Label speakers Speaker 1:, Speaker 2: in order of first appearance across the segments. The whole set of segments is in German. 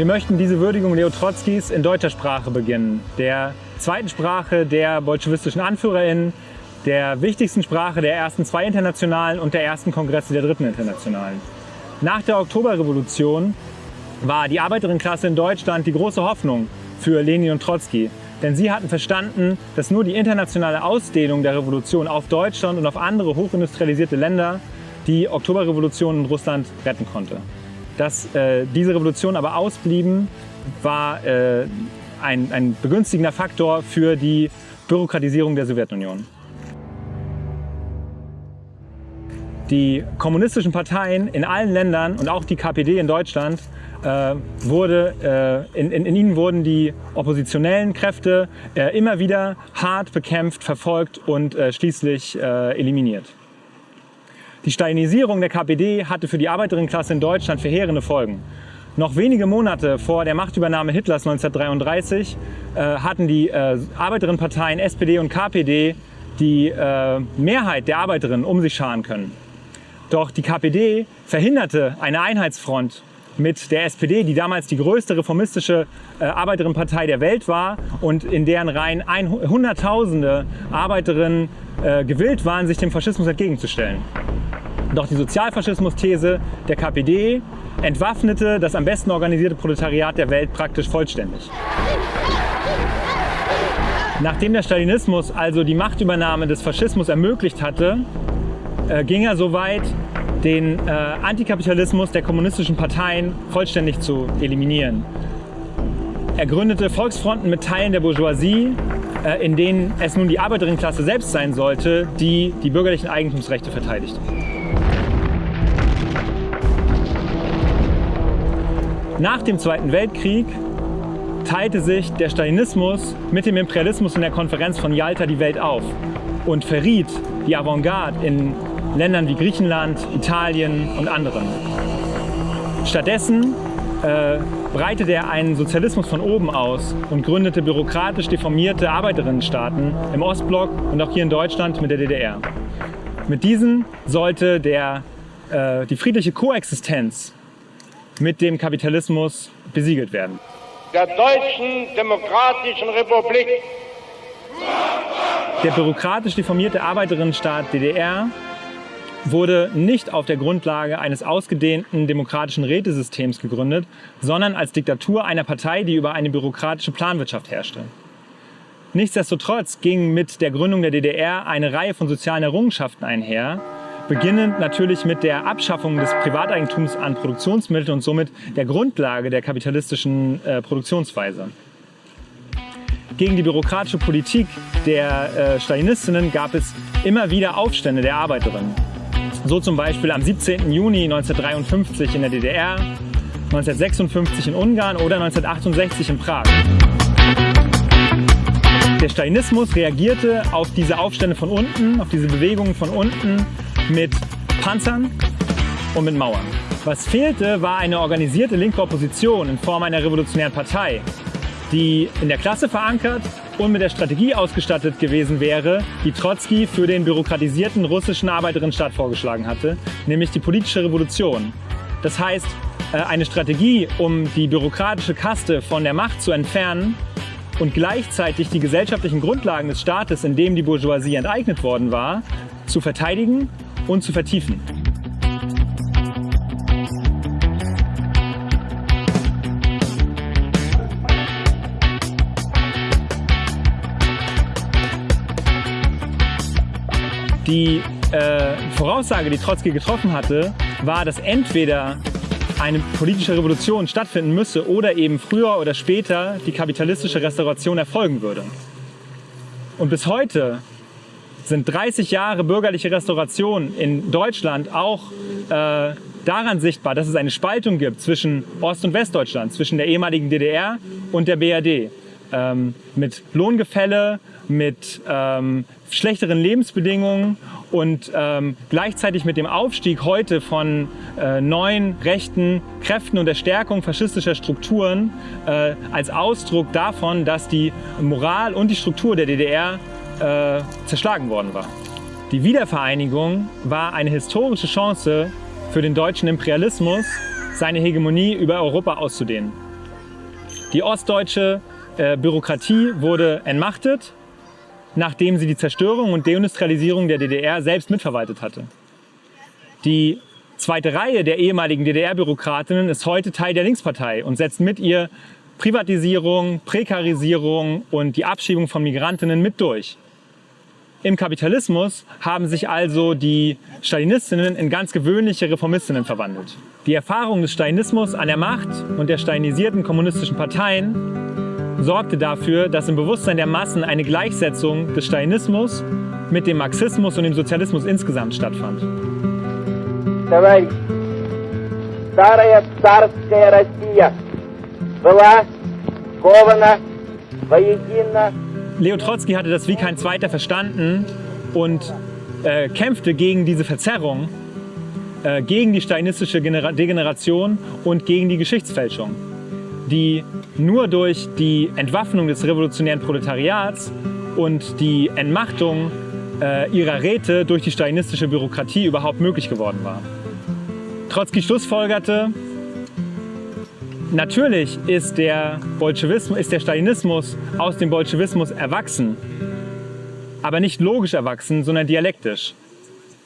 Speaker 1: Wir möchten diese Würdigung Leo Trotzkis in deutscher Sprache beginnen, der zweiten Sprache der bolschewistischen AnführerInnen, der wichtigsten Sprache der ersten zwei Internationalen und der ersten Kongresse der dritten Internationalen. Nach der Oktoberrevolution war die Arbeiterinnenklasse in Deutschland die große Hoffnung für Lenin und Trotzki. Denn sie hatten verstanden, dass nur die internationale Ausdehnung der Revolution auf Deutschland und auf andere hochindustrialisierte Länder die Oktoberrevolution in Russland retten konnte. Dass äh, diese Revolutionen aber ausblieben, war äh, ein, ein begünstigender Faktor für die Bürokratisierung der Sowjetunion. Die kommunistischen Parteien in allen Ländern und auch die KPD in Deutschland äh, wurde, äh, in, in, in, ihnen wurden die oppositionellen Kräfte äh, immer wieder hart bekämpft, verfolgt und äh, schließlich äh, eliminiert. Die Stalinisierung der KPD hatte für die Arbeiterinnenklasse in Deutschland verheerende Folgen. Noch wenige Monate vor der Machtübernahme Hitlers 1933 äh, hatten die Arbeiterinnenparteien SPD und KPD die Mehrheit der Arbeiterinnen um sich scharen können. Doch die KPD verhinderte eine Einheitsfront mit der SPD, die damals die größte reformistische äh, Arbeiterinnenpartei der Welt war und in deren Reihen Hunderttausende Arbeiterinnen äh, gewillt waren, sich dem Faschismus entgegenzustellen. Doch die Sozialfaschismus-These der KPD entwaffnete das am besten organisierte Proletariat der Welt praktisch vollständig. Nachdem der Stalinismus also die Machtübernahme des Faschismus ermöglicht hatte, äh, ging er so weit, den äh, Antikapitalismus der kommunistischen Parteien vollständig zu eliminieren. Er gründete Volksfronten mit Teilen der Bourgeoisie, äh, in denen es nun die Arbeiterinnenklasse selbst sein sollte, die die bürgerlichen Eigentumsrechte verteidigt. Nach dem Zweiten Weltkrieg teilte sich der Stalinismus mit dem Imperialismus in der Konferenz von Yalta die Welt auf und verriet die Avantgarde in Ländern wie Griechenland, Italien und anderen. Stattdessen äh, breitete er einen Sozialismus von oben aus und gründete bürokratisch deformierte Arbeiterinnenstaaten im Ostblock und auch hier in Deutschland mit der DDR. Mit diesen sollte der, äh, die friedliche Koexistenz mit dem Kapitalismus besiegelt werden.
Speaker 2: Der Deutschen Demokratischen Republik
Speaker 1: der bürokratisch deformierte Arbeiterinnenstaat DDR wurde nicht auf der Grundlage eines ausgedehnten demokratischen Rätesystems gegründet, sondern als Diktatur einer Partei, die über eine bürokratische Planwirtschaft herrschte. Nichtsdestotrotz ging mit der Gründung der DDR eine Reihe von sozialen Errungenschaften einher, beginnend natürlich mit der Abschaffung des Privateigentums an Produktionsmitteln und somit der Grundlage der kapitalistischen äh, Produktionsweise. Gegen die bürokratische Politik der äh, Stalinistinnen gab es immer wieder Aufstände der Arbeiterinnen. So zum Beispiel am 17. Juni 1953 in der DDR, 1956 in Ungarn oder 1968 in Prag. Der Stalinismus reagierte auf diese Aufstände von unten, auf diese Bewegungen von unten mit Panzern und mit Mauern. Was fehlte, war eine organisierte linke Opposition in Form einer revolutionären Partei, die in der Klasse verankert und mit der Strategie ausgestattet gewesen wäre, die Trotzki für den bürokratisierten russischen Arbeiterinnenstaat vorgeschlagen hatte, nämlich die politische Revolution. Das heißt, äh, eine Strategie, um die bürokratische Kaste von der Macht zu entfernen und gleichzeitig die gesellschaftlichen Grundlagen des Staates, in dem die Bourgeoisie enteignet worden war, zu verteidigen und zu vertiefen. Die äh, Voraussage, die Trotzki getroffen hatte, war, dass entweder eine politische Revolution stattfinden müsse oder eben früher oder später die kapitalistische Restauration erfolgen würde. Und bis heute sind 30 Jahre bürgerliche Restauration in Deutschland auch äh, daran sichtbar, dass es eine Spaltung gibt zwischen Ost- und Westdeutschland, zwischen der ehemaligen DDR und der BRD. Ähm, mit Lohngefälle, mit ähm, schlechteren Lebensbedingungen und ähm, gleichzeitig mit dem Aufstieg heute von äh, neuen rechten Kräften und der Stärkung faschistischer Strukturen äh, als Ausdruck davon, dass die Moral und die Struktur der DDR äh, zerschlagen worden war. Die Wiedervereinigung war eine historische Chance für den deutschen Imperialismus, seine Hegemonie über Europa auszudehnen. Die ostdeutsche äh, Bürokratie wurde entmachtet, nachdem sie die Zerstörung und Deindustrialisierung der DDR selbst mitverwaltet hatte. Die zweite Reihe der ehemaligen DDR-Bürokratinnen ist heute Teil der Linkspartei und setzt mit ihr Privatisierung, Prekarisierung und die Abschiebung von Migrantinnen mit durch. Im Kapitalismus haben sich also die Stalinistinnen in ganz gewöhnliche Reformistinnen verwandelt. Die Erfahrung des Stalinismus an der Macht und der stalinisierten kommunistischen Parteien sorgte dafür, dass im Bewusstsein der Massen eine Gleichsetzung des Stalinismus mit dem Marxismus und dem Sozialismus insgesamt stattfand.
Speaker 2: Товарищ, старая царская Россия была скована воедино
Speaker 1: Leo Trotzki hatte das wie kein zweiter verstanden und äh, kämpfte gegen diese Verzerrung, äh, gegen die stalinistische Genera Degeneration und gegen die Geschichtsfälschung, die nur durch die Entwaffnung des revolutionären Proletariats und die Entmachtung äh, ihrer Räte durch die stalinistische Bürokratie überhaupt möglich geworden war. Trotzki schlussfolgerte, natürlich ist der, Bolschewismus, ist der Stalinismus aus dem Bolschewismus erwachsen, aber nicht logisch erwachsen, sondern dialektisch.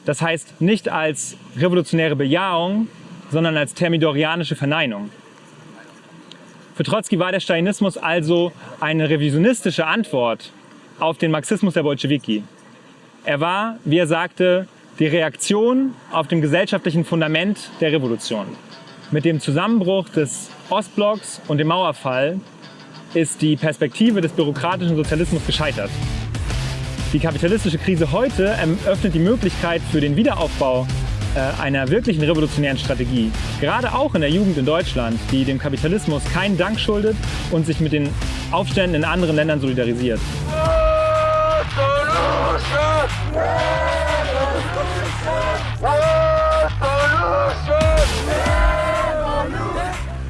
Speaker 1: Das heißt nicht als revolutionäre Bejahung, sondern als thermidorianische Verneinung. Für Trotzki war der Stalinismus also eine revisionistische Antwort auf den Marxismus der Bolschewiki. Er war, wie er sagte, die Reaktion auf dem gesellschaftlichen Fundament der Revolution. Mit dem Zusammenbruch des Ostblocks und dem Mauerfall ist die Perspektive des bürokratischen Sozialismus gescheitert. Die kapitalistische Krise heute eröffnet die Möglichkeit für den Wiederaufbau äh, einer wirklichen revolutionären Strategie. Gerade auch in der Jugend in Deutschland, die dem Kapitalismus keinen Dank schuldet und sich mit den Aufständen in anderen Ländern solidarisiert.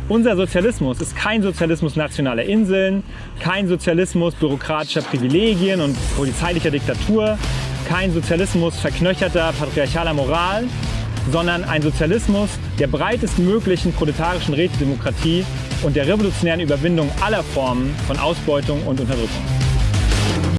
Speaker 1: Unser Sozialismus ist kein Sozialismus nationaler Inseln, kein Sozialismus bürokratischer Privilegien und polizeilicher Diktatur, kein Sozialismus verknöcherter patriarchaler Moral, sondern ein Sozialismus der breitestmöglichen proletarischen Rätedemokratie und der revolutionären Überwindung aller Formen von Ausbeutung und Unterdrückung.